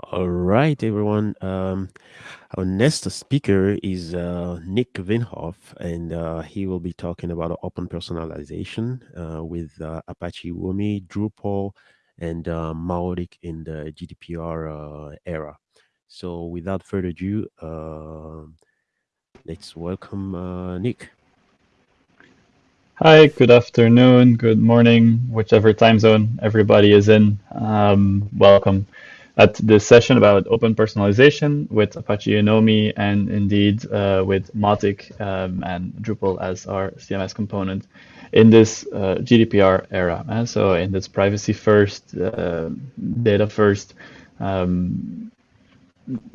All right, everyone. Um, our next speaker is uh, Nick Veenhof, and uh, he will be talking about open personalization uh, with uh, Apache Unomi, Drupal, and uh, in the GDPR uh, era. So, without further ado, uh, let's welcome uh, Nick. Hi, good afternoon, good morning, whichever time zone everybody is in. Um, welcome at this session about open personalization with Apache Unomi and indeed uh, with Mautic um, and Drupal as our CMS component in this uh, GDPR era. And so in this privacy first, uh, data first um,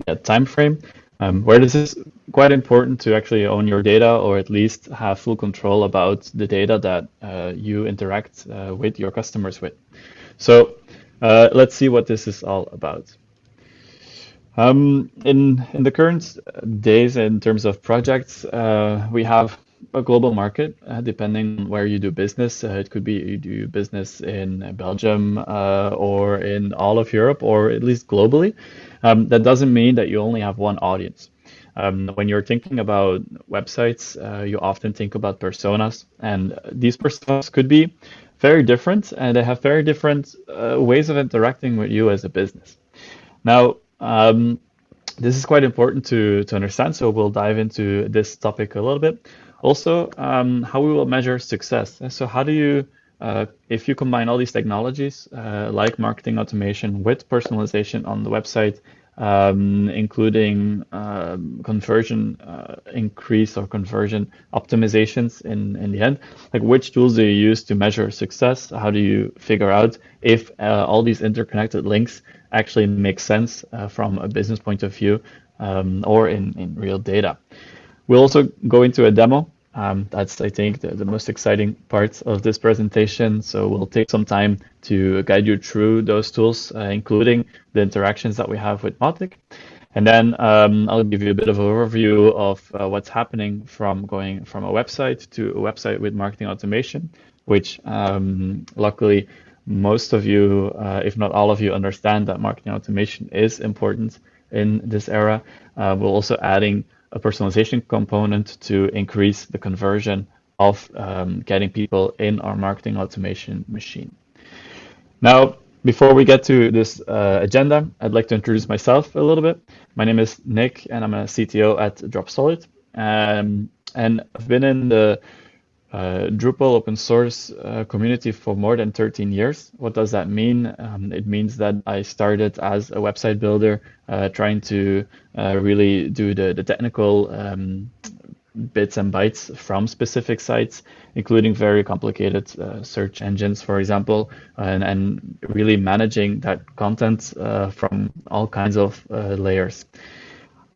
yeah, time frame, um, where this is quite important to actually own your data or at least have full control about the data that uh, you interact uh, with your customers with. So uh, let's see what this is all about. Um, in, in the current days, in terms of projects, uh, we have a global market, uh, depending on where you do business. Uh, it could be you do business in Belgium uh, or in all of Europe or at least globally. Um, that doesn't mean that you only have one audience. Um, when you're thinking about websites, uh, you often think about personas, and these personas could be very different and they have very different uh, ways of interacting with you as a business. Now, um, this is quite important to, to understand, so we'll dive into this topic a little bit. Also, um, how we will measure success. So how do you, uh, if you combine all these technologies uh, like marketing automation with personalization on the website, um, including um, conversion uh, increase or conversion optimizations in, in the end. Like which tools do you use to measure success? How do you figure out if uh, all these interconnected links actually make sense uh, from a business point of view um, or in, in real data? We'll also go into a demo um, that's, I think, the, the, most exciting part of this presentation. So we'll take some time to guide you through those tools, uh, including the interactions that we have with Mautic. And then um, I'll give you a bit of an overview of uh, what's happening from going from a website to a website with marketing automation, which um, luckily most of you, uh, if not all of you, understand that marketing automation is important in this era. Uh, we're also adding a personalization component to increase the conversion of um, getting people in our marketing automation machine. Now, before we get to this uh, agenda, I'd like to introduce myself a little bit. My name is Nick, and I'm a CTO at Dropsolid. Um, and I've been in the uh, Drupal open source uh, community for more than 13 years. What does that mean? Um, it means that I started as a website builder, uh, trying to uh, really do the, the technical um, bits and bytes from specific sites, including very complicated uh, search engines, for example, and, and really managing that content uh, from all kinds of layers.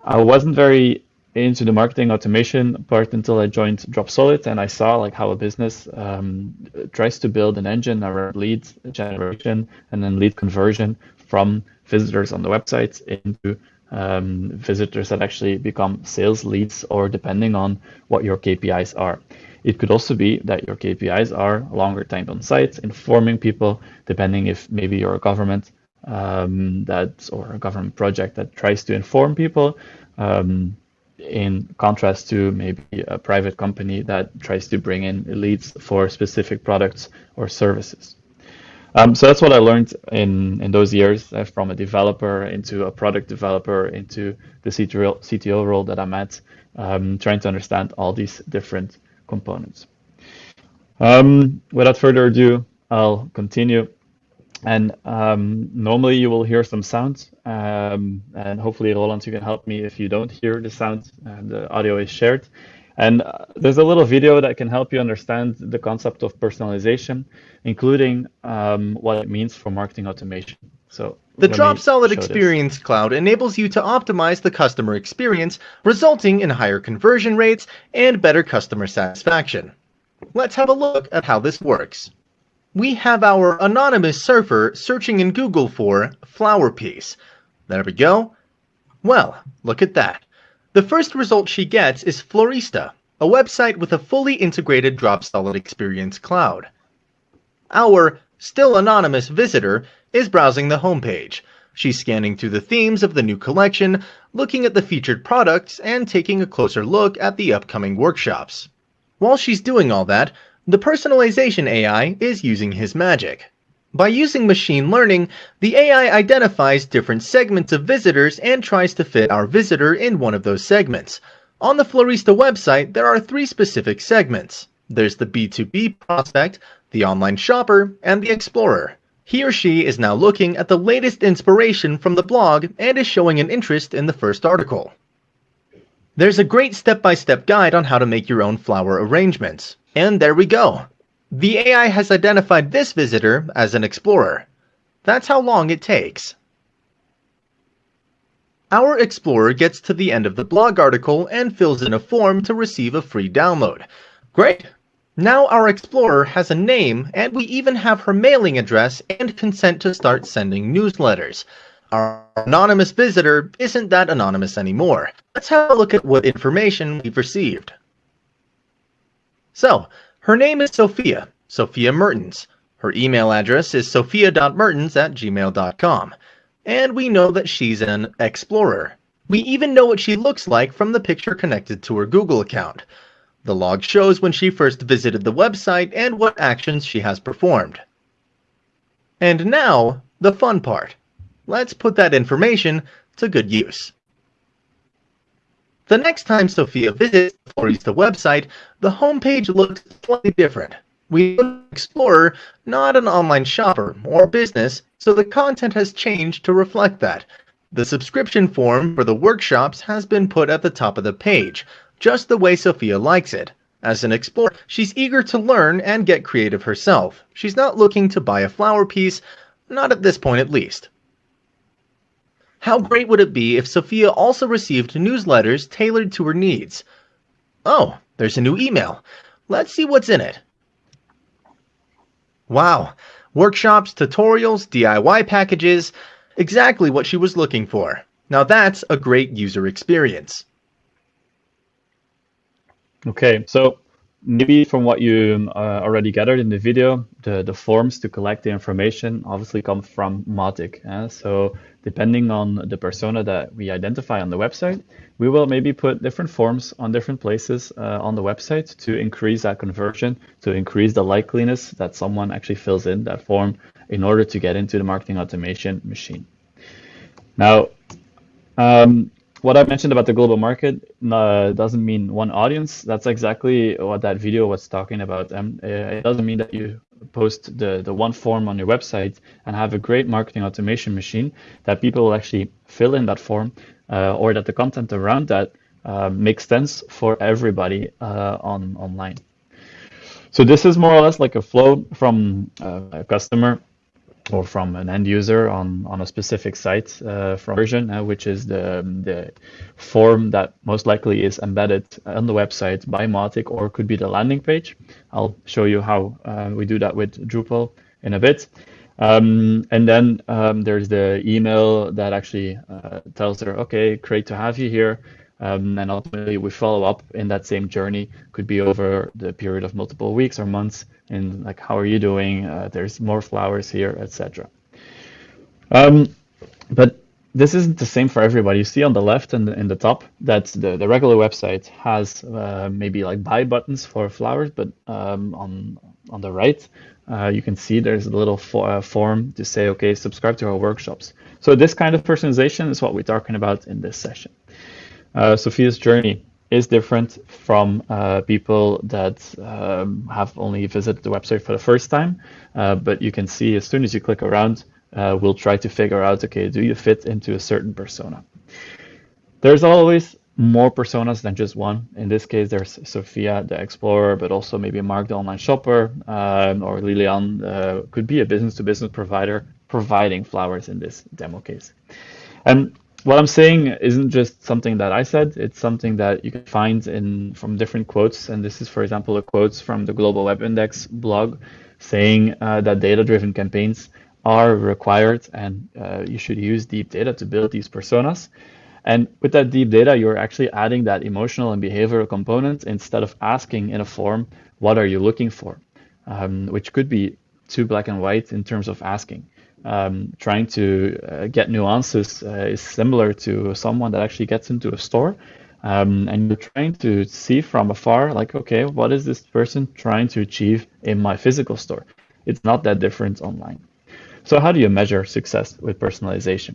I wasn't very into the marketing automation part until I joined Dropsolid and I saw like how a business um, tries to build an engine around lead generation and then lead conversion from visitors on the website into um, visitors that actually become sales leads or depending on what your KPIs are. It could also be that your KPIs are longer time on site, informing people, depending if maybe you're a government um, that or a government project that tries to inform people. Um, in contrast to maybe a private company that tries to bring in leads for specific products or services. Um, so that's what I learned in, in those years uh, from a developer into a product developer into the CTO, CTO role that I'm at, um, trying to understand all these different components. Um, without further ado, I'll continue. And um, normally you will hear some sounds, um, and hopefully Roland, you can help me if you don't hear the sound. And the audio is shared. And uh, there's a little video that can help you understand the concept of personalization, including um, what it means for marketing automation. So the Dropsolid Experience this. Cloud enables you to optimize the customer experience, resulting in higher conversion rates and better customer satisfaction. Let's have a look at how this works we have our anonymous surfer searching in Google for flower piece. There we go. Well, look at that. The first result she gets is Florista, a website with a fully integrated Dropsolid Experience Cloud. Our still anonymous visitor is browsing the homepage. She's scanning through the themes of the new collection, looking at the featured products, and taking a closer look at the upcoming workshops. While she's doing all that, the personalization AI is using his magic. By using machine learning, the AI identifies different segments of visitors and tries to fit our visitor in one of those segments. On the Florista website, there are three specific segments. There's the B2B prospect, the online shopper, and the explorer. He or she is now looking at the latest inspiration from the blog and is showing an interest in the first article. There's a great step-by-step -step guide on how to make your own flower arrangements. And there we go. The AI has identified this visitor as an explorer. That's how long it takes. Our explorer gets to the end of the blog article and fills in a form to receive a free download. Great! Now our Explorer has a name, and we even have her mailing address and consent to start sending newsletters. Our anonymous visitor isn't that anonymous anymore. Let's have a look at what information we've received. So, her name is Sophia, Sophia Mertens. Her email address is sophia.mertens at gmail.com. And we know that she's an explorer. We even know what she looks like from the picture connected to her Google account. The log shows when she first visited the website and what actions she has performed. And now, the fun part. Let's put that information to good use. The next time Sophia visits the Florista website, the homepage looks slightly different. We Explorer, not an online shopper or business, so the content has changed to reflect that. The subscription form for the workshops has been put at the top of the page, just the way Sophia likes it. As an explorer, she's eager to learn and get creative herself. She's not looking to buy a flower piece, not at this point at least. How great would it be if Sophia also received newsletters tailored to her needs? Oh, there's a new email. Let's see what's in it. Wow, workshops, tutorials, DIY packages, exactly what she was looking for. Now that's a great user experience. Okay, so maybe from what you uh, already gathered in the video, the, the forms to collect the information obviously come from Mautic. Uh, so depending on the persona that we identify on the website, we will maybe put different forms on different places uh, on the website to increase that conversion, to increase the likeliness that someone actually fills in that form in order to get into the marketing automation machine. Now, um, what I mentioned about the global market uh, doesn't mean one audience. That's exactly what that video was talking about. Um, uh, it doesn't mean that you post the, the one form on your website and have a great marketing automation machine that people will actually fill in that form uh, or that the content around that uh, makes sense for everybody uh, on online. So this is more or less like a flow from uh, a customer or from an end user on, on a specific site uh, from version, uh, which is the, the form that most likely is embedded on the website by Mautic or could be the landing page. I'll show you how uh, we do that with Drupal in a bit. Um, and then um, there's the email that actually uh, tells her, okay, great to have you here. Um, and ultimately, we follow up in that same journey. Could be over the period of multiple weeks or months, and like, how are you doing? Uh, there's more flowers here, etc. Um, but this isn't the same for everybody. You see on the left and in, the top that the, the regular website has uh, maybe like buy buttons for flowers, but um, on on the right, uh, you can see there's a little uh, form to say, okay, subscribe to our workshops. So this kind of personalization is what we're talking about in this session uh, Sophia's journey is different from uh, people that um, have only visited the website for the first time. Uh, but you can see as soon as you click around, uh, we'll try to figure out, okay, do you fit into a certain persona? There's always more personas than just one. In this case, there's Sophia, the explorer, but also maybe Mark, the online shopper, um, or Lilian uh, could be a business-to-business -business provider providing flowers in this demo case. And what I'm saying isn't just something that I said. It's something that you can find in from different quotes. And this is, for example, a quote from the Global Web Index blog saying uh, that data-driven campaigns are required and uh, you should use deep data to build these personas. And with that deep data, you're actually adding that emotional and behavioral component instead of asking in a form, what are you looking for? Um, which could be too black and white in terms of asking. Um, trying to uh, get nuances uh, is similar to someone that actually gets into a store um, and you're trying to see from afar, like, okay, what is this person trying to achieve in my physical store? It's not that different online. So how do you measure success with personalization?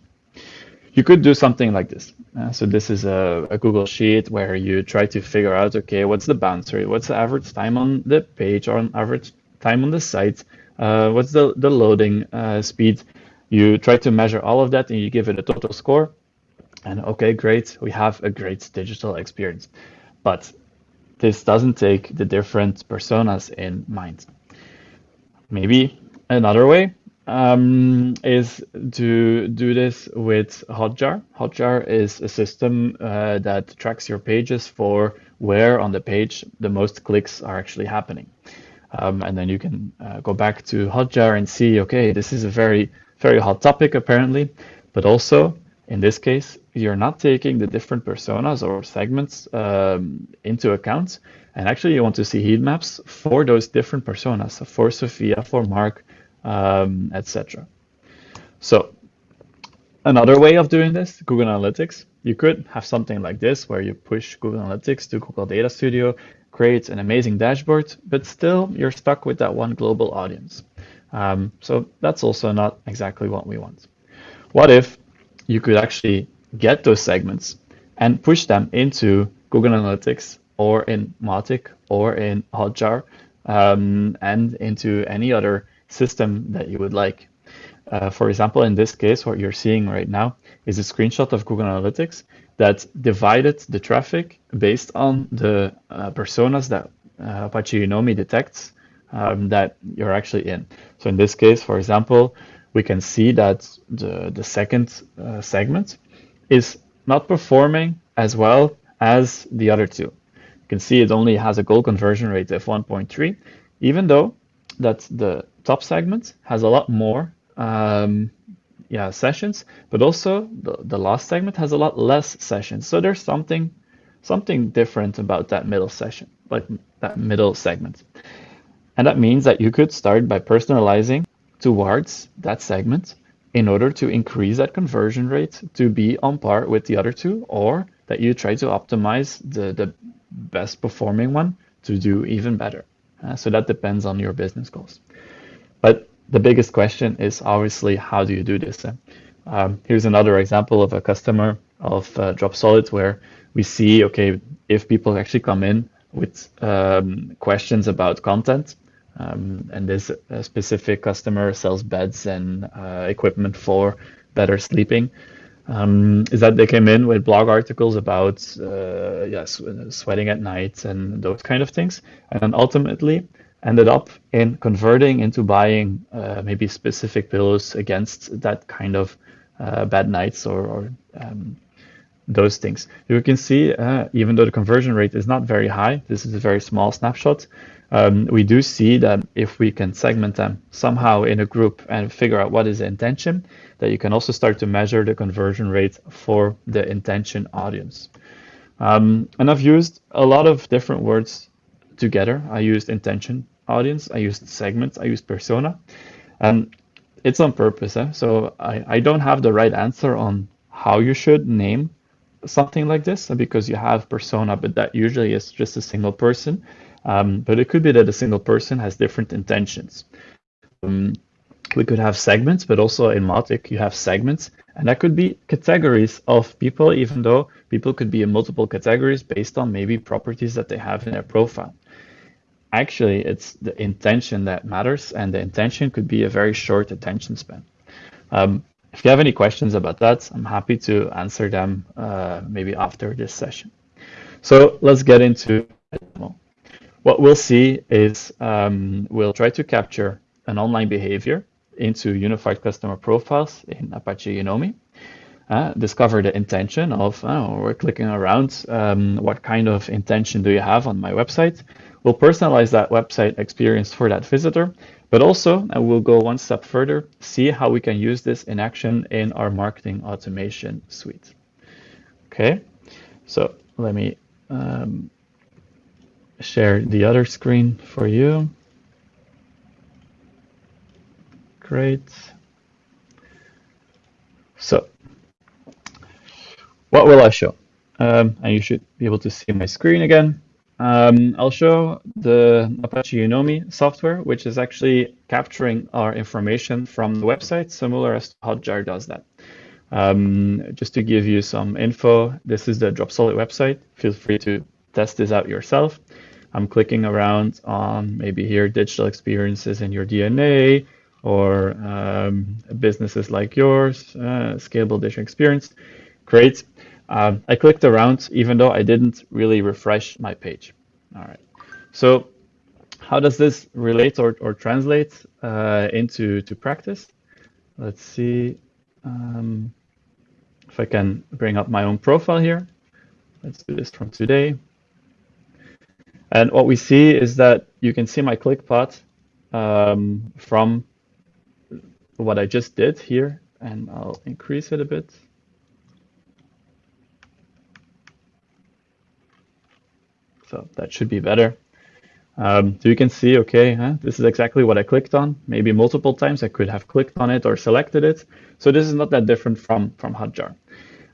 You could do something like this. Uh, so this is a, a, Google Sheet where you try to figure out, okay, what's the bounce rate? What's the average time on the page or on average time on the site? Uh, what's the, the loading uh, speed? You try to measure all of that and you give it a total score. And okay, great, we have a great digital experience. But this doesn't take the different personas in mind. Maybe another way um, is to do this with Hotjar. Hotjar is a system uh, that tracks your pages for where on the page the most clicks are actually happening. Um, and then you can uh, go back to Hotjar and see, okay, this is a very, very hot topic apparently, but also in this case, you're not taking the different personas or segments um, into account. And actually, you want to see heat maps for those different personas, for Sophia, for Mark, um, etc. So another way of doing this, Google Analytics, you could have something like this where you push Google Analytics to Google Data Studio, create an amazing dashboard, but still you're stuck with that one global audience. Um, so that's also not exactly what we want. What if you could actually get those segments and push them into Google Analytics or in Mautic or in Hotjar um, and into any other system that you would like. Uh, for example, in this case, what you're seeing right now is a screenshot of Google Analytics that divided the traffic based on the uh, personas that uh, Apache Unomi detects um, that you're actually in. So in this case, for example, we can see that the, the second uh, segment is not performing as well as the other two. You can see it only has a goal conversion rate of 1.3, even though that the top segment has a lot more um, yeah, sessions, but also the, the last segment has a lot less sessions. So there's something something different about that middle session, like that middle segment. And that means that you could start by personalizing towards that segment in order to increase that conversion rate to be on par with the other two, or that you try to optimize the, the best performing one to do even better. Uh, so that depends on your business goals. The biggest question is obviously how do you do this? Um, here's another example of a customer of uh, Dropsolid where we see, okay, if people actually come in with um, questions about content, um, and this uh, specific customer sells beds and uh, equipment for better sleeping. Um, is that they came in with blog articles about uh, yes, sweating at night and those kind of things, and then ultimately ended up in converting into buying uh, maybe specific pillows against that kind of uh, bad nights or, or um, those things. You can see, uh, even though the conversion rate is not very high, this is a very small snapshot um, we do see that if we can segment them somehow in a group and figure out what is the intention, that you can also start to measure the conversion rate for the intention audience. Um, and I've used a lot of different words together. I used intention audience, I used segments, I used persona. And it's on purpose. Eh? So I, I don't have the right answer on how you should name something like this because you have persona, but that usually is just a single person um, but it could be that a single person has different intentions. Um, we could have segments, but also in Mautic you have segments, and that could be categories of people, even though people could be in multiple categories based on maybe properties that they have in their profile. Actually, it's the intention that matters, and the intention could be a very short attention span. Um, if you have any questions about that, I'm happy to answer them uh, maybe after this session. So let's get into what we'll see is um, we'll try to capture an online behavior into unified customer profiles in Apache Unomi. Uh, discover the intention of, oh, we're clicking around, um, what kind of intention do you have on my website? We'll personalize that website experience for that visitor, but also, and we'll go one step further, see how we can use this in action in our marketing automation suite. Okay, so let me um, share the other screen for you. Great. So what will I show? Um, and you should be able to see my screen again. Um, I'll show the Apache Unomi software, which is actually capturing our information from the website, similar as Hotjar does that. Um, just to give you some info, this is the Dropsolid website. Feel free to test this out yourself. I'm clicking around on maybe here digital experiences in your DNA or um, businesses like yours, uh, scalable digital experience. Great. Um, I clicked around even though I didn't really refresh my page. All right. So how does this relate or, or translate uh, into to practice? Let's see um, if I can bring up my own profile here. Let's do this from today. And what we see is that you can see my click path um, from what I just did here, and I'll increase it a bit. So that should be better. Um, so you can see, okay, huh, this is exactly what I clicked on. Maybe multiple times I could have clicked on it or selected it. So this is not that different from, from Hotjar.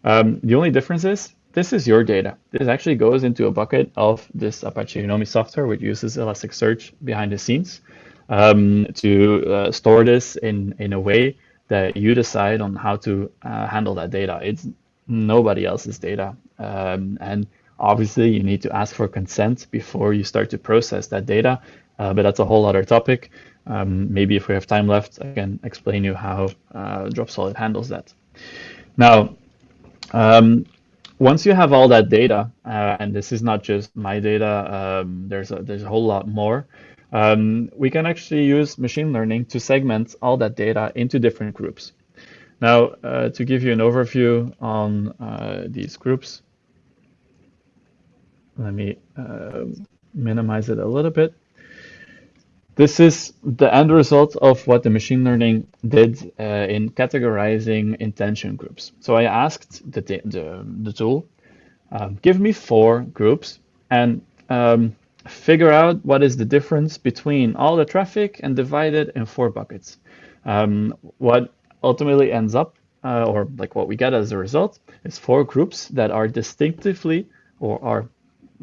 Um, the only difference is this is your data. This actually goes into a bucket of this Apache Unomi software, which uses Elasticsearch behind the scenes um, to uh, store this in, in a way that you decide on how to uh, handle that data. It's nobody else's data. Um, and Obviously, you need to ask for consent before you start to process that data, uh, but that's a whole other topic. Um, maybe if we have time left, I can explain you how uh, Dropsolid handles that. Now, um, once you have all that data, uh, and this is not just my data, um, there's a, there's a whole lot more. Um, we can actually use machine learning to segment all that data into different groups. Now, uh, to give you an overview on uh, these groups, let me uh, minimize it a little bit. This is the end result of what the machine learning did uh, in categorizing intention groups. So I asked the, the, the tool, uh, give me four groups and um, figure out what is the difference between all the traffic and divide it in four buckets. Um, what ultimately ends up, uh, or like what we get as a result, is four groups that are distinctively or are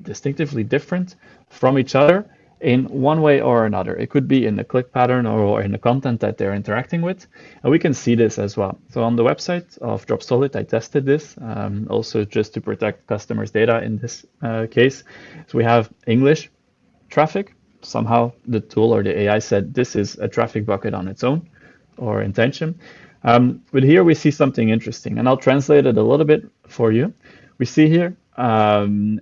distinctively different from each other in one way or another. It could be in the click pattern or in the content that they're interacting with. And we can see this as well. So on the website of Dropsolid, I tested this um, also just to protect customers' data in this uh, case. So we have English traffic. Somehow the tool or the AI said this is a traffic bucket on its own or intention. Um, but here we see something interesting, and I'll translate it a little bit for you. We see here um,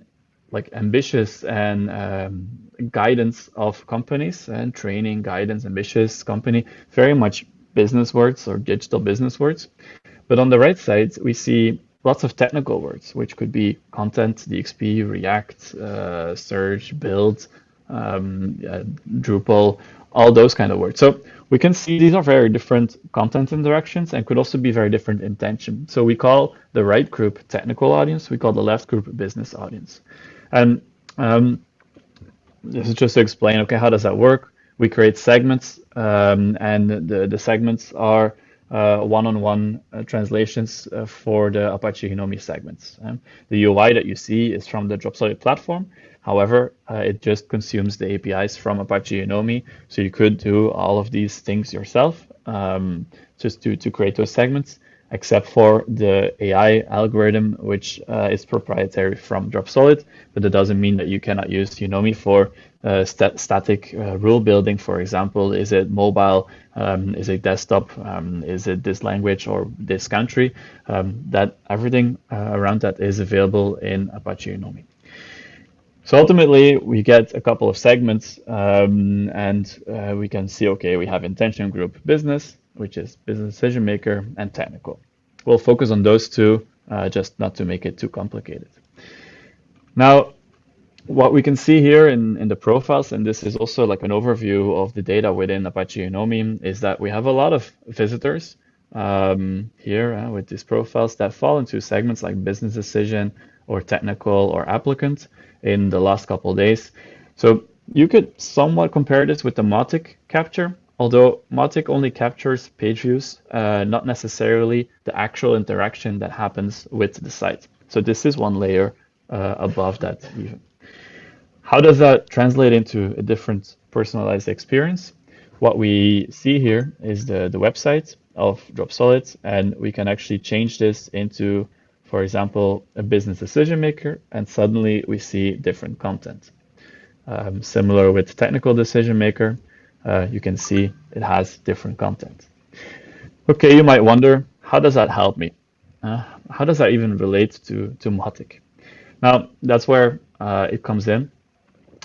like ambitious and um, guidance of companies and training guidance ambitious company very much business words or digital business words. But on the right side we see lots of technical words which could be content dxp react uh, search build um, uh, drupal all those kind of words. So we can see these are very different content interactions and could also be very different intention. So we call the right group technical audience we call the left group business audience and um, this is just to explain, okay, how does that work? We create segments, um, and the, the segments are uh, one-on-one uh, translations uh, for the Apache Unomi segments. Um, the UI that you see is from the Dropsolid platform. However, uh, it just consumes the APIs from Apache Unomi. so you could do all of these things yourself um, just to, to create those segments except for the AI algorithm, which uh, is proprietary from Dropsolid, but that doesn't mean that you cannot use Unomi for uh, st static uh, rule building, for example. Is it mobile? Um, is it desktop? Um, is it this language or this country? Um, that everything uh, around that is available in Apache Unomi. So ultimately, we get a couple of segments, um, and uh, we can see, okay, we have intention group business, which is business decision maker and technical. We'll focus on those two, uh, just not to make it too complicated. Now, what we can see here in, in the profiles, and this is also like an overview of the data within Apache Unomi, is that we have a lot of visitors um, here uh, with these profiles that fall into segments like business decision or technical or applicant in the last couple days. So you could somewhat compare this with the Mautic capture, although Mautic only captures page views, uh, not necessarily the actual interaction that happens with the site. So this is one layer uh, above that even. How does that translate into a different personalized experience? What we see here is the, the website of Dropsolid, and we can actually change this into, for example, a business decision maker, and suddenly we see different content. Um, similar with technical decision maker, uh, you can see it has different content. Okay, you might wonder, how does that help me? Uh, how does that even relate to, to Mautic? Now, that's where uh, it comes in.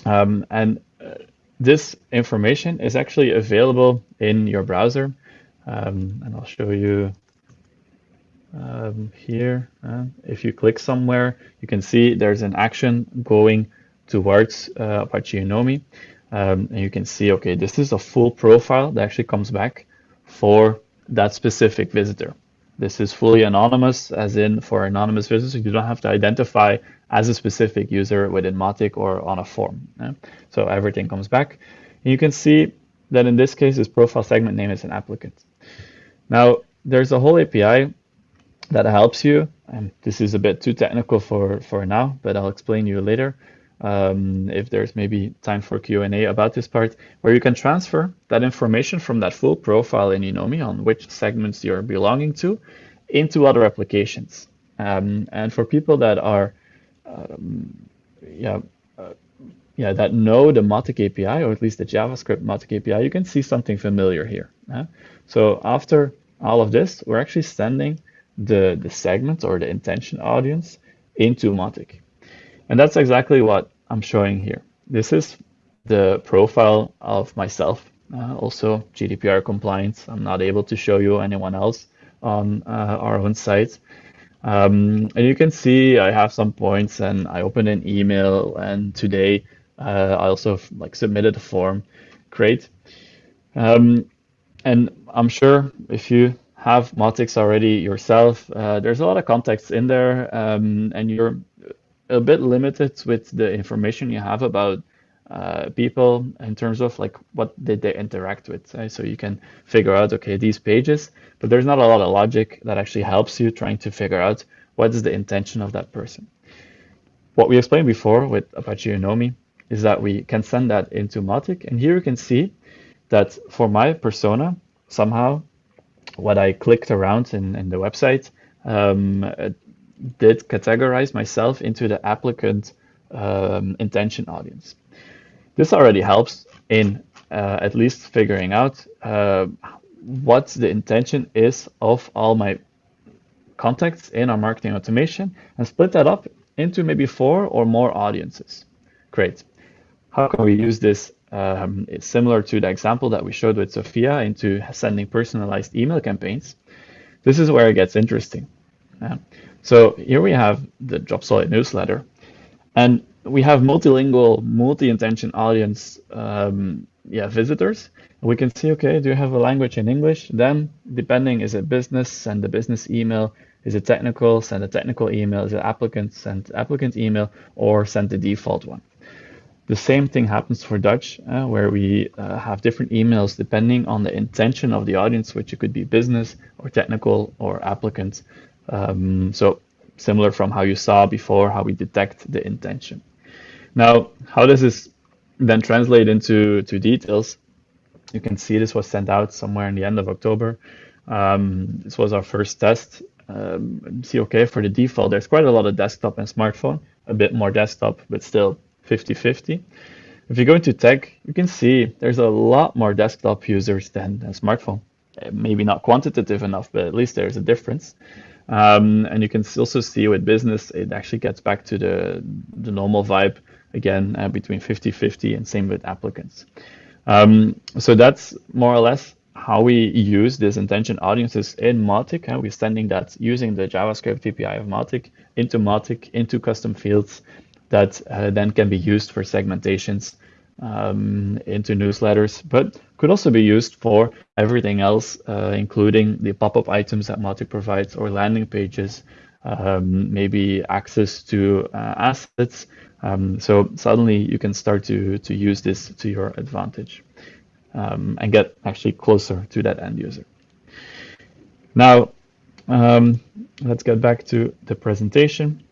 Um, and uh, this information is actually available in your browser. Um, and I'll show you um, here. Uh, if you click somewhere, you can see there's an action going towards uh, Apache Unomi. Um, and you can see, okay, this is a full profile that actually comes back for that specific visitor. This is fully anonymous, as in for anonymous visitors, you don't have to identify as a specific user within Mautic or on a form. Yeah? So everything comes back. And you can see that in this case, this profile segment name is an applicant. Now, there's a whole API that helps you, and this is a bit too technical for, for now, but I'll explain you later um, if there's maybe time for Q&A about this part, where you can transfer that information from that full profile in Unomi on which segments you're belonging to into other applications. Um, and for people that are, um, yeah, uh, yeah, that know the Mautic API, or at least the JavaScript Mautic API, you can see something familiar here. Uh? So after all of this, we're actually sending the, the segment or the intention audience into Mautic. And that's exactly what I'm showing here. This is the profile of myself, uh, also GDPR compliant. I'm not able to show you anyone else on uh, our own site. Um, and you can see I have some points and I opened an email and today uh, I also like submitted a form. Great. Um, and I'm sure if you have Mautics already yourself, uh, there's a lot of context in there um, and you're a bit limited with the information you have about uh, people in terms of like what did they interact with. Right? So you can figure out, okay, these pages, but there's not a lot of logic that actually helps you trying to figure out what is the intention of that person. What we explained before with Apache Unomi is that we can send that into Mautic. And here you can see that for my persona, somehow what I clicked around in, in the website um, did categorize myself into the applicant um, intention audience. This already helps in uh, at least figuring out uh, what the intention is of all my contacts in our marketing automation and split that up into maybe four or more audiences. Great. How can we use this? Um, it's similar to the example that we showed with Sophia into sending personalized email campaigns. This is where it gets interesting. Uh, so here we have the Dropsolid newsletter, and we have multilingual, multi-intention audience um, yeah, visitors. We can see, okay, do you have a language in English? Then, depending, is it business, send the business email. Is it technical, send a technical email. Is it applicant, send applicant email, or send the default one. The same thing happens for Dutch, uh, where we uh, have different emails depending on the intention of the audience, which it could be business or technical or applicant. Um, so similar from how you saw before, how we detect the intention. Now, how does this then translate into to details? You can see this was sent out somewhere in the end of October. Um, this was our first test. Um, see, okay, for the default, there's quite a lot of desktop and smartphone, a bit more desktop, but still 50-50. If you go into tech, you can see there's a lot more desktop users than a smartphone. Maybe not quantitative enough, but at least there's a difference. Um, and you can also see with business, it actually gets back to the, the normal vibe again uh, between 50-50 and same with applicants. Um, so that's more or less how we use these intention audiences in Mautic. Uh, we're sending that using the JavaScript API of Mautic into Mautic, into custom fields that uh, then can be used for segmentations um, into newsletters, but could also be used for everything else, uh, including the pop-up items that Mautic provides or landing pages, um, maybe access to uh, assets. Um, so suddenly you can start to, to use this to your advantage. um, and get actually closer to that end user. Now, um, let's get back to the presentation.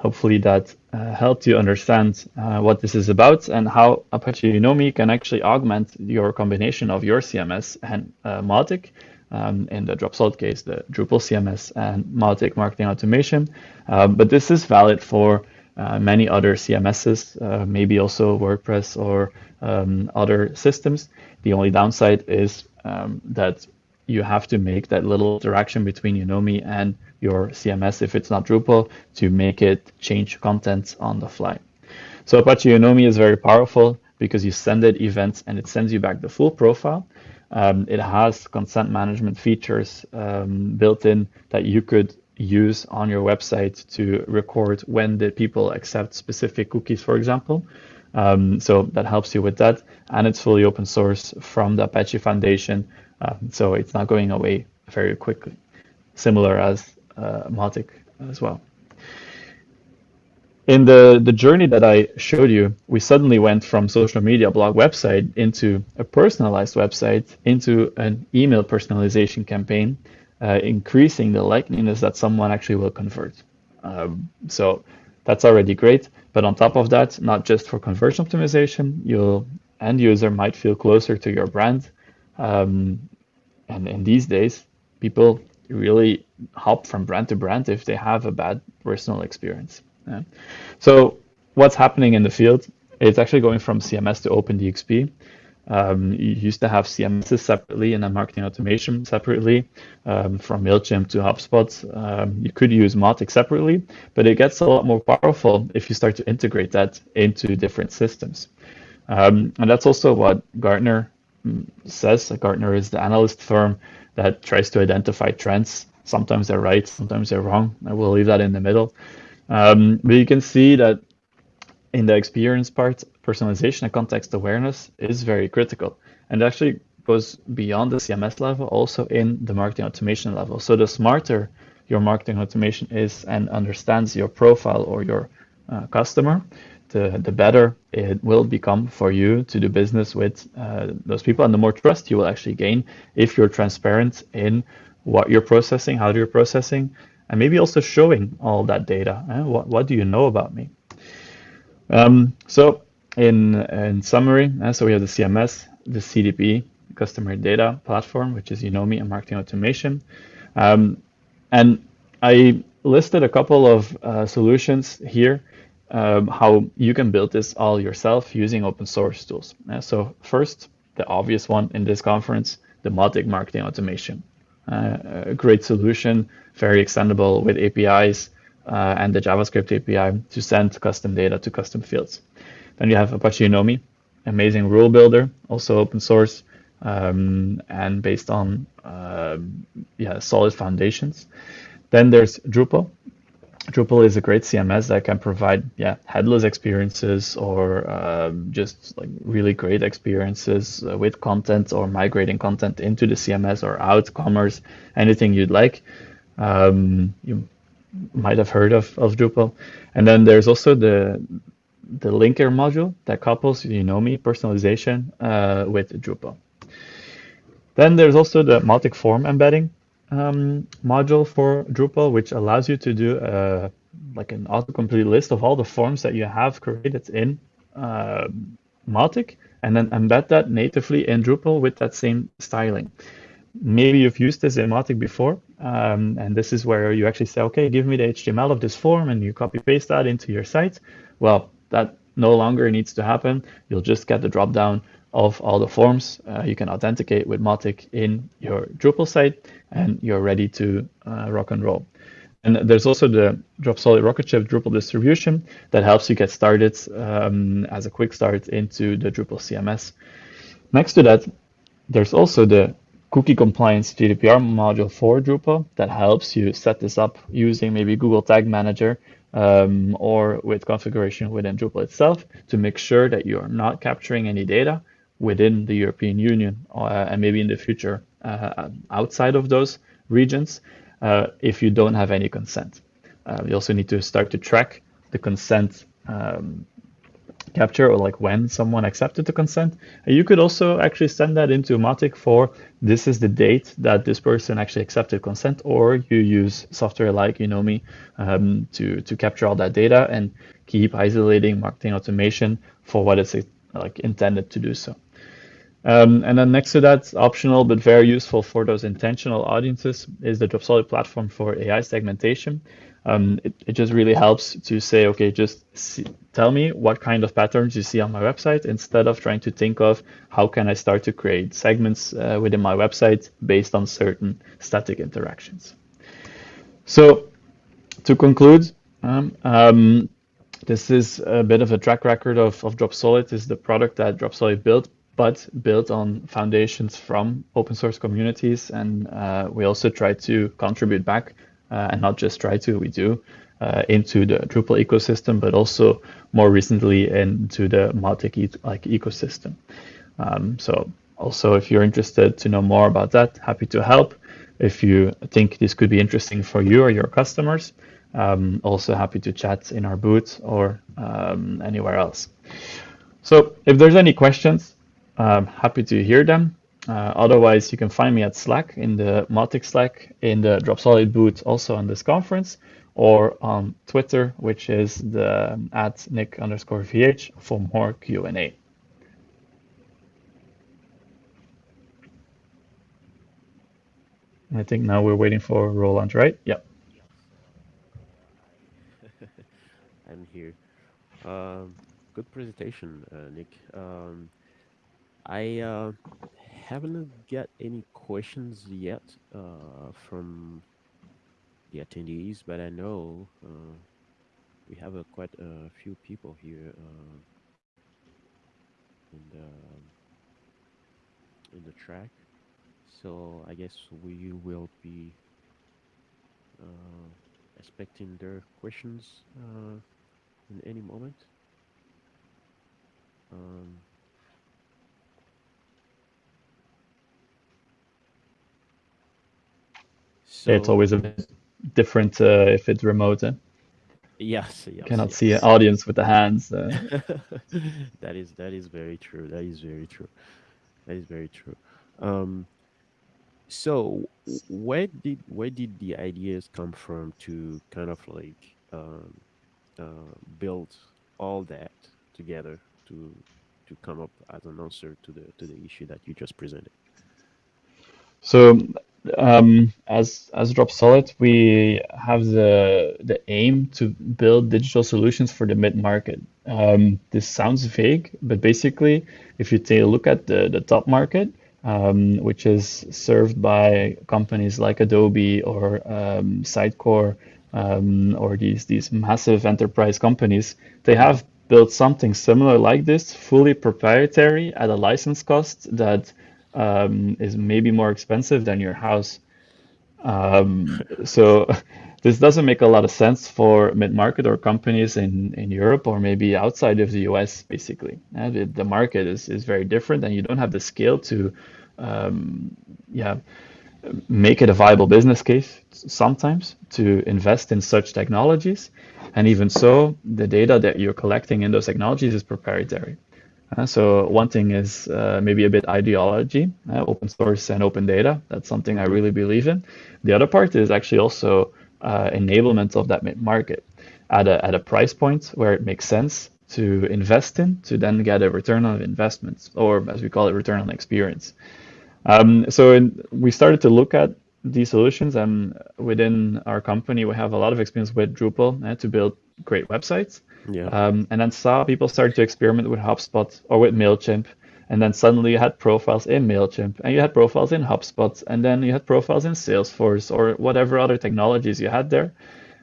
Hopefully that uh, helped you understand uh, what this is about and how Apache Unomi can actually augment your combination of your CMS and uh, Mautic. Um, in the Dropsolid case, the Drupal CMS and Mautic marketing automation. Uh, but this is valid for uh, many other CMSs, uh, maybe also WordPress or um, other systems. The only downside is um, that you have to make that little interaction between Unomi and your CMS if it's not Drupal to make it change content on the fly. So Apache Unomi is very powerful because you send it events and it sends you back the full profile. Um, it has consent management features um, built in that you could use on your website to record when the people accept specific cookies, for example. Um, so that helps you with that. And it's fully open source from the Apache Foundation. Uh, so it's not going away very quickly, similar as uh, Mautic as well. In the, the journey that I showed you, we suddenly went from social media blog website into a personalized website, into an email personalization campaign, uh, increasing the likeliness that someone actually will convert. Um, so that's already great. But on top of that, not just for conversion optimization, your end user might feel closer to your brand. Um, and in these days, people really hop from brand to brand if they have a bad personal experience. Yeah. So what's happening in the field? It's actually going from CMS to OpenDXP. Um, you used to have CMSs separately and then marketing automation separately um, from MailChimp to HubSpot. Um, you could use Mautic separately, but it gets a lot more powerful if you start to integrate that into different systems. Um, and that's also what Gartner says. Gartner is the analyst firm that tries to identify trends. Sometimes they're right, sometimes they're wrong. I will leave that in the middle. Um, but you can see that in the experience part, personalization and context awareness is very critical. And actually goes beyond the CMS level, also in the marketing automation level. So the smarter your marketing automation is and understands your profile or your uh, customer, the, the better it will become for you to do business with uh, those people and the more trust you will actually gain if you're transparent in what you're processing, how you're processing, and maybe also showing all that data. Eh? What, what do you know about me? Um, so in, in summary, uh, so we have the CMS, the CDP, customer data platform, which is Unomi and marketing automation. Um, and I listed a couple of uh, solutions here um, how you can build this all yourself using open source tools. Uh, so first, the obvious one in this conference, the Mautic marketing automation. Uh, a great solution, very extendable with APIs uh, and the JavaScript API to send custom data to custom fields. Then you have Apache Unomi, amazing rule builder, also open source um, and based on uh, yeah solid foundations. Then there's Drupal, Drupal is a great CMS that can provide yeah headless experiences or um, just like really great experiences uh, with content or migrating content into the CMS or out commerce anything you'd like. Um, you might have heard of, of Drupal, and then there's also the the linker module that couples Unomi personalization uh, with Drupal. Then there's also the Mautic form embedding um, module for Drupal, which allows you to do a, like an autocomplete list of all the forms that you have created in uh, Mautic, and then embed that natively in Drupal with that same styling. Maybe you've used this in Mautic before, um, and this is where you actually say, okay, give me the HTML of this form, and you copy paste that into your site. Well, that no longer needs to happen. You'll just get the dropdown of all the forms. Uh, you can authenticate with Mautic in your Drupal site and you're ready to uh, rock and roll. And there's also the Dropsolid Rocketship Drupal distribution that helps you get started um, as a quick start into the Drupal CMS. Next to that, there's also the cookie compliance GDPR module for Drupal that helps you set this up using maybe Google Tag Manager um, or with configuration within Drupal itself to make sure that you are not capturing any data within the European Union uh, and maybe in the future uh, outside of those regions uh, if you don't have any consent. you also need to start to track the consent um, capture or like when someone accepted the consent. And you could also actually send that into Mautic for this is the date that this person actually accepted consent, or you use software like Unomi um, to, to capture all that data and keep isolating marketing automation for what it's like intended to do so. Um, and then next to that, optional but very useful for those intentional audiences is the Dropsolid platform for AI segmentation. Um, it, it just really helps to say, okay, just see, tell me what kind of patterns you see on my website instead of trying to think of how can I start to create segments uh, within my website based on certain static interactions. So to conclude, um, um, this is a bit of a track record of, of Dropsolid. This is the product that Dropsolid built, but built on foundations from open source communities. And uh, we also try to contribute back uh, and not just try to, we do, uh, into the Drupal ecosystem, but also more recently into the Mautic like ecosystem. Um, so also, if you're interested to know more about that, happy to help. If you think this could be interesting for you or your customers, um, also happy to chat in our booth or um, anywhere else. So if there's any questions, I'm happy to hear them. Uh, otherwise, you can find me at Slack in the Mautic Slack in the Dropsolid booth also on this conference or on Twitter, which is the um, at Nick underscore VH for more Q&A. I think now we're waiting for Roland, right? Yep. I'm here. Um, good presentation, uh, Nick. Um, I uh, haven't got any questions yet uh, from the attendees, but I know uh, we have a, quite a few people here uh, in the in the track. So I guess we will be uh, expecting their questions uh, in any moment. Um, So, it's always a bit different uh, if it's remote. Eh? Yes, yes. Cannot yes. see an audience with the hands. Uh. that is that is very true. That is very true. That is very true. Um, so where did where did the ideas come from to kind of like um, uh, build all that together to to come up as an answer to the to the issue that you just presented? So um, as as Dropsolid, we have the the aim to build digital solutions for the mid market. Um, this sounds vague, but basically, if you take a look at the the top market, um, which is served by companies like Adobe or um, Sitecore um, or these these massive enterprise companies, they have built something similar like this, fully proprietary at a license cost that um, is maybe more expensive than your house. Um, so this doesn't make a lot of sense for mid-market or companies in, in Europe or maybe outside of the US, basically. Uh, the, the, market is, is very different and you don't have the scale to um, yeah, make it a viable business case sometimes to invest in such technologies. And even so, the data that you're collecting in those technologies is proprietary. Uh, so one thing is uh, maybe a bit ideology, uh, open source and open data. That's something I really believe in. The other part is actually also uh, enablement of that market at a, at a price point where it makes sense to invest in to then get a return on investments, or as we call it, return on experience. Um, so in, we started to look at these solutions, and within our company, we have a lot of experience with Drupal uh, to build great websites. Yeah. Um, and then saw people started to experiment with HubSpot or with MailChimp. And then suddenly you had profiles in MailChimp and you had profiles in HubSpot and then you had profiles in Salesforce or whatever other technologies you had there.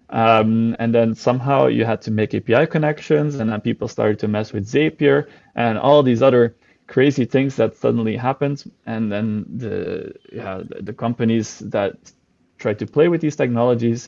Um, and then somehow you had to make API connections and then people started to mess with Zapier and all these other crazy things that suddenly happened. And then the, yeah, the companies that tried to play with these technologies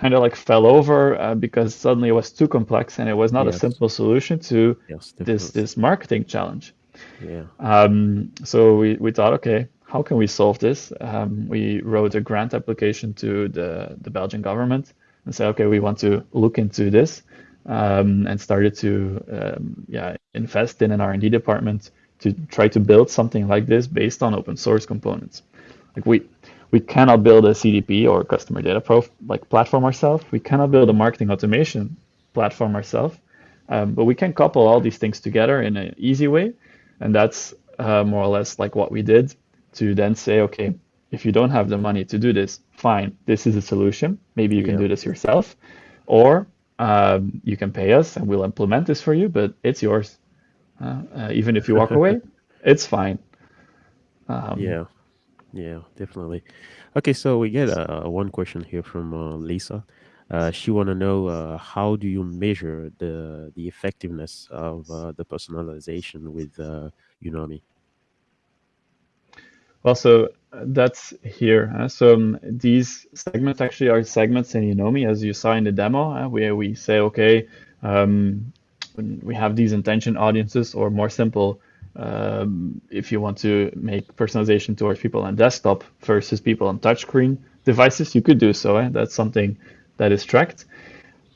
kind of like fell over uh, because suddenly it was too complex and it was not yes. a simple solution to yes, this this marketing challenge. Yeah. Um, so we, we thought, okay, how can we solve this? Um, we wrote a grant application to the, the Belgian government and said, okay, we want to look into this. um, and started to um, yeah invest in an R&D department to try to build something like this based on open source components. Like we we cannot build a CDP or customer data prof like platform ourselves. We cannot build a marketing automation platform ourselves, um, but we can couple all these things together in an easy way, and that's uh, more or less like what we did to then say, okay, if you don't have the money to do this, fine, this is a solution. Maybe you can yeah. do this yourself, or um, you can pay us and we'll implement this for you, but it's yours. Uh, uh, even if you walk away, it's fine. Um, yeah, yeah, definitely. Okay, so we get uh, one question here from uh, Lisa. Uh, she want to know uh, how do you measure the the effectiveness of the personalization with Unomi? Well, so that's here. Uh, so um, these segments actually are segments in Unomi, as you saw in the demo, uh, where we say, okay, um, we have these intention audiences, or more simple, um, if you want to make personalization towards people on desktop versus people on touchscreen devices, you could do so. Eh? That's something that is tracked.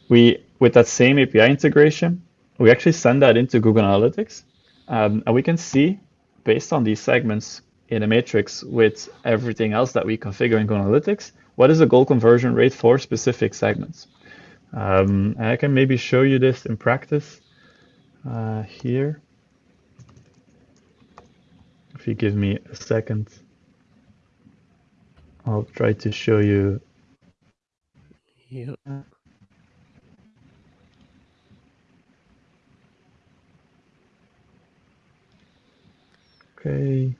We, with that same API integration, we actually send that into Google Analytics, um, and we can see based on these segments in a matrix with everything else that we configure in Google Analytics, what is the goal conversion rate for specific segments? Um, I can maybe show you this in practice uh, here. If you give me a second, I'll try to show you. Yeah. Okay.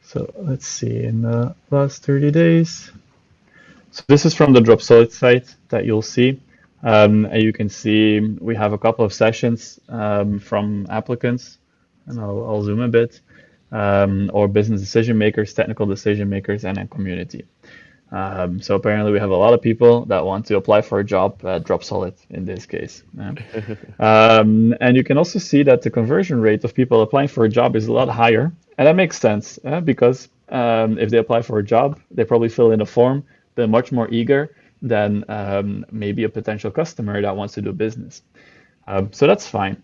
So let's see, in the last 30 days. So this is from the Dropsolid site that you'll see. Um, and you can see we have a couple of sessions um, from applicants, and I'll, I'll zoom a bit, um, or business decision makers, technical decision makers, and a community. Um, so apparently we have a lot of people that want to apply for a job at Dropsolid in this case. um, and you can also see that the conversion rate of people applying for a job is a lot higher and that makes sense uh, because um, if they apply for a job, they probably fill in a form. They're much more eager than um, maybe a potential customer that wants to do business. Um, so that's fine.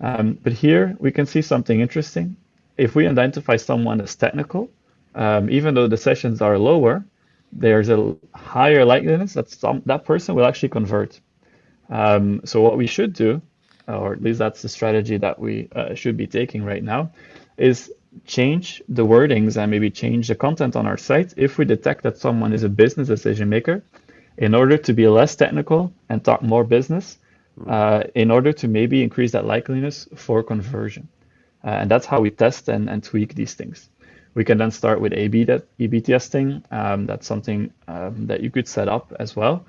Um, but here we can see something interesting. If we identify someone as technical, um, even though the sessions are lower, there's a higher likeliness that some, that person will actually convert. Um, so what we should do, or at least that's the strategy that we uh, should be taking right now, is change the wordings and maybe change the content on our site if we detect that someone is a business decision maker in order to be less technical and talk more business uh, in order to maybe increase that likeliness for conversion. Uh, and that's how we test and, and tweak these things. We can then start with A-B, that, A-B testing. Um, that's something um, that you could set up as well.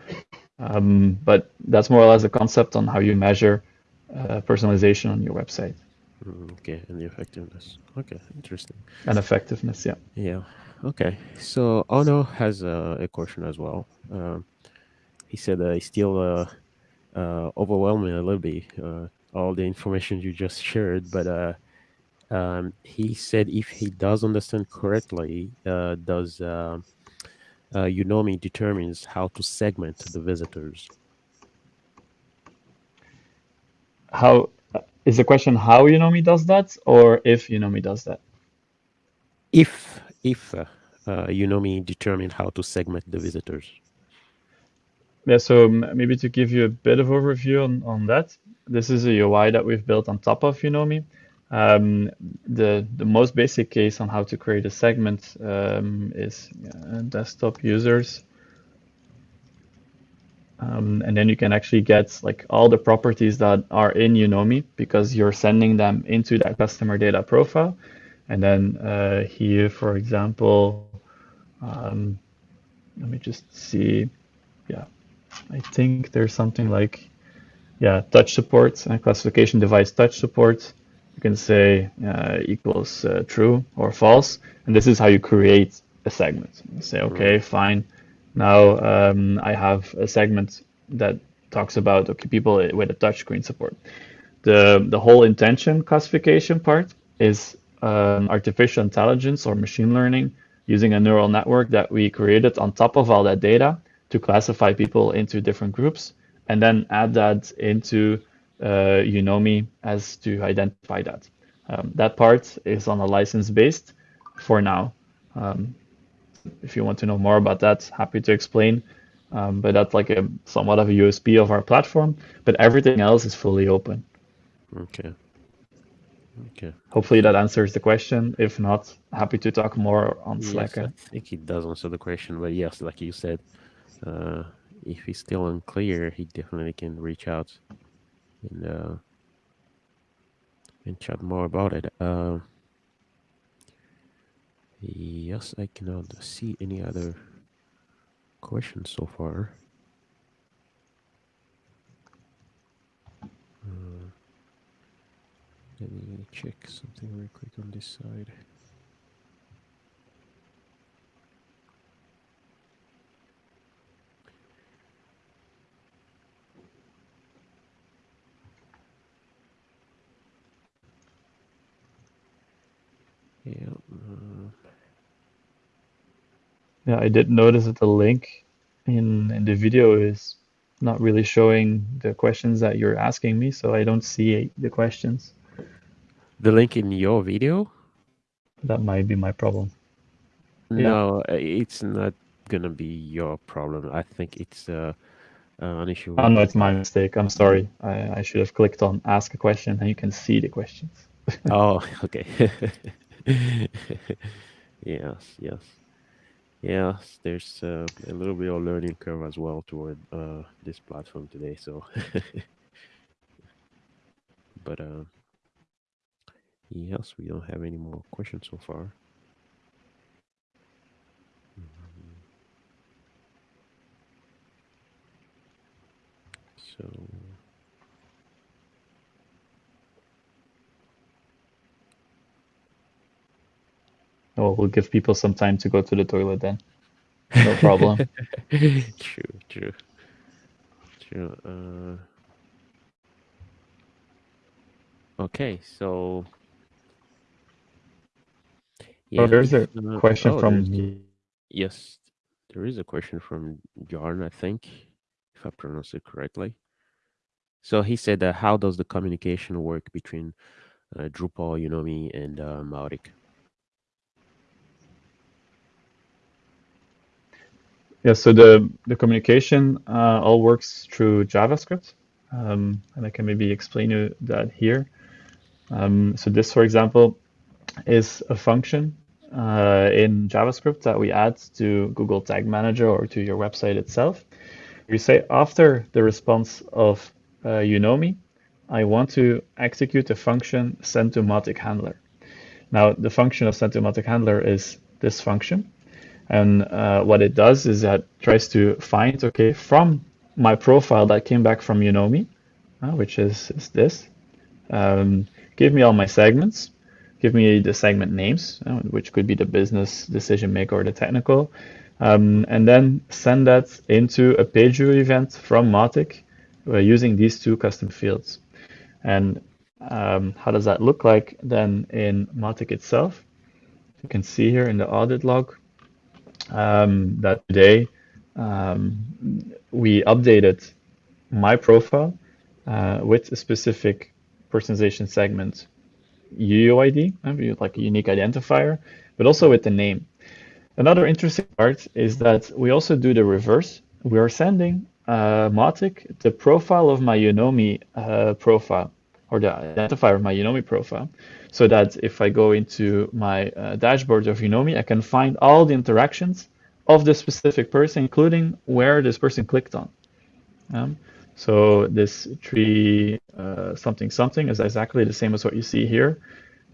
Um, but that's more or less a concept on how you measure uh, personalization on your website. Mm, okay, and the effectiveness. Okay, interesting. And effectiveness, yeah. Yeah. Okay. So Ono has uh, a question as well. Um, he said uh, he's still uh, uh, overwhelming a little bit uh, all the information you just shared, but uh, um, he said if he does understand correctly, uh, does uh, uh, Unomi determines how to segment the visitors? How is the question how Unomi does that or if Unomi does that? If if uh, uh, Unomi determine how to segment the visitors. Yeah, so maybe to give you a bit of overview on, on that, this is a UI that we've built on top of Unomi. Um, the, the most basic case on how to create a segment um, is uh, desktop users um, and then you can actually get like all the properties that are in Unomi because you're sending them into that customer data profile. And then uh, here, for example, um, let me just see. Yeah, I think there's something like, yeah, touch support and classification device touch support. You can say uh, equals uh, true or false. And this is how you create a segment. You say, okay, fine now um, I have a segment that talks about okay people with a touchscreen support. The the whole intention classification part is um, artificial intelligence or machine learning using a neural network that we created on top of all that data to classify people into different groups and then add that into uh, Unomi as to identify that. Um, that part is on a license based for now. Um, if you want to know more about that, happy to explain. Um, but that's like a somewhat of a USP of our platform. But everything else is fully open. Okay. Okay. Hopefully that answers the question. If not, happy to talk more on Slack. Yes, I think it does answer the question. But yes, like you said, uh, if he's still unclear, he definitely can reach out and uh, and chat more about it. Uh, yes, I cannot see any other questions so far. Uh, let me check something real quick on this side. Yeah. Uh, yeah, I did notice that the link in in the video is not really showing the questions that you're asking me, so I don't see the questions. The link in your video? That might be my problem. No, yeah. it's not gonna be your problem. I think it's uh, uh, an issue. Oh no, it's my mistake. I'm sorry. I, I should have clicked on ask a question and you can see the questions. oh, okay. yes, yes, yes. There's uh, a little bit of learning curve as well toward uh, this platform today. So, but uh, yes, we don't have any more questions so far. So. Oh, we'll give people some time to go to the toilet then. No problem. true, true, true. Uh, okay, so yeah, oh, there's a uh, question oh, from yes, there is a question from Jarn, I think, if I pronounce it correctly. So he said, uh, "How does the communication work between uh, Drupal, Unomi, and uh, Mautic?" Yeah, so the, the communication uh, all works through JavaScript. Um, and I can maybe explain you that here. Um, so this, for example, is a function uh, in JavaScript that we add to Google Tag Manager or to your website itself. We say after the response of uh, me, I want to execute a function send to Mautic handler. Now, the function of send to Mautic handler is this function. And uh, what it does is that tries to find, okay, from my profile that came back from Unomi, uh, which is, is this, um, give me all my segments, give me the segment names, uh, which could be the business decision maker or the technical, um, and then send that into a page view event from Mautic uh, using these two custom fields. And um, how does that look like then in Mautic itself? You can see here in the audit log, um, that today um, we updated my profile uh, with a specific personalization segment UUID, uh, like a unique identifier, but also with the name. Another interesting part is that we also do the reverse. We are sending uh, Mautic the profile of my Unomi uh, profile or the identifier of my Unomi profile so that if I go into my uh, dashboard of Unomi, I can find all the interactions of the specific person, including where this person clicked on. Um, so this tree uh, something something is exactly the same as what you see here.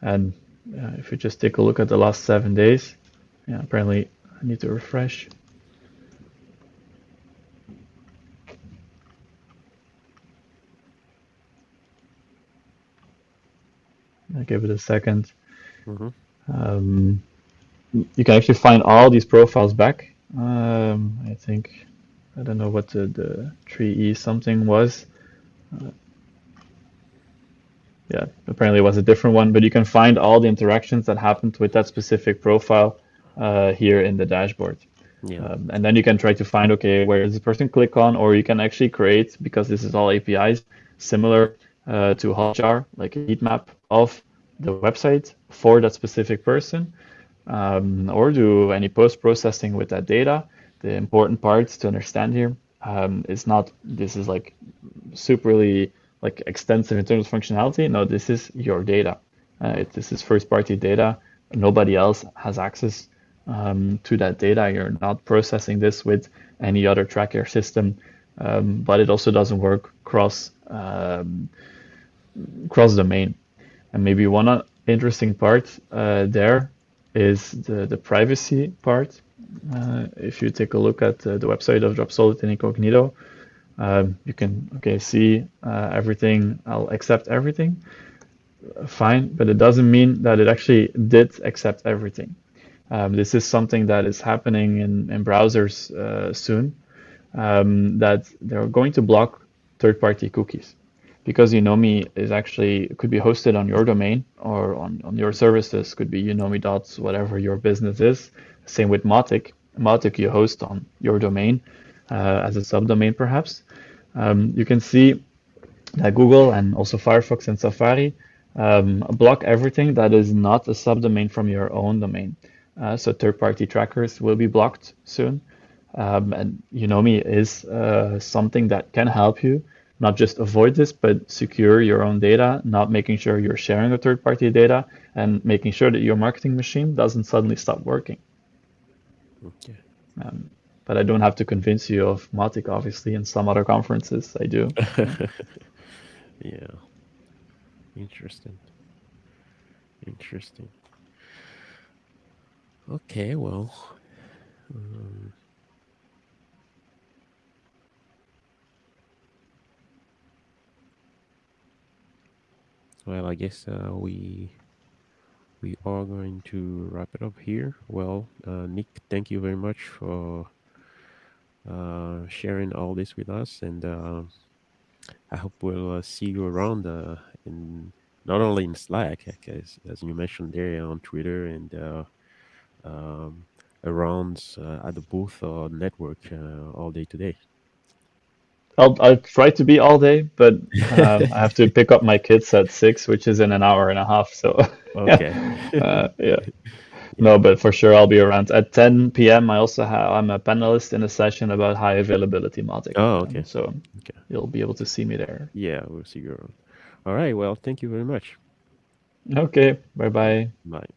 And uh, if you just take a look at the last seven days, yeah, apparently I need to refresh. Give it a 2nd mm -hmm. um, you can actually find all these profiles back. Um, I think, I don't know what the, the tree E something was. Uh, yeah, apparently it was a different one, but you can find all the interactions that happened with that specific profile uh, here in the dashboard. Yeah. Um, and then you can try to find, okay, where does this person click on, or you can actually create, because this is all APIs, similar uh, to Hotjar, like a heat map of the website for that specific person, um, or do any post-processing with that data. The important parts to understand here um, is not this is like superly like extensive in terms of functionality. No, this is your data. Uh, it, this is first-party data. Nobody else has access um, to that data. You're not processing this with any other tracker system, um, but it also doesn't work cross um, cross domain. And maybe one interesting part uh, there is the, the privacy part. Uh, if you take a look at uh, the website of Dropsolid and Incognito, um, you can okay see uh, everything. I'll accept everything. Fine, but it doesn't mean that it actually did accept everything. Um, this is something that is happening in, in browsers uh, soon. Um, that they're going to block third-party cookies because Unomi is actually could be hosted on your domain or on, on your services, could be Unomi dots, whatever your business is. Same with Mautic. Mautic you host on your domain uh, as a subdomain perhaps. Um, you can see that Google and also Firefox and Safari um, block everything that is not a subdomain from your own domain. Uh, so third-party trackers will be blocked soon. Um, and Unomi is uh, something that can help you not just avoid this, but secure your own data, not making sure you're sharing a third party data, and making sure that your marketing machine doesn't suddenly stop working. Okay. Um, but I don't have to convince you of Mautic, obviously, in some other conferences. I do. yeah. Interesting. Interesting. Okay, well. Um, well i guess uh, we we are going to wrap it up here. Well uh, nick thank you very much for uh, sharing all this with us and uh, i hope we'll uh, see you around uh, in not only in slack as, as you mentioned there on twitter and um, around at the booth or network all day today I'll, I'll try to be all day, but um, I have to pick up my kids at six, which is in an hour and a half. So, okay, uh, yeah. No, but for sure I'll be around at 10 p.m. I also have I'm a panelist in a session about high availability Mautic. Oh, okay. so okay. you'll be able to see me there. Yeah, we'll see you around. All right. Well, thank you very much. Okay. Bye-bye. Bye.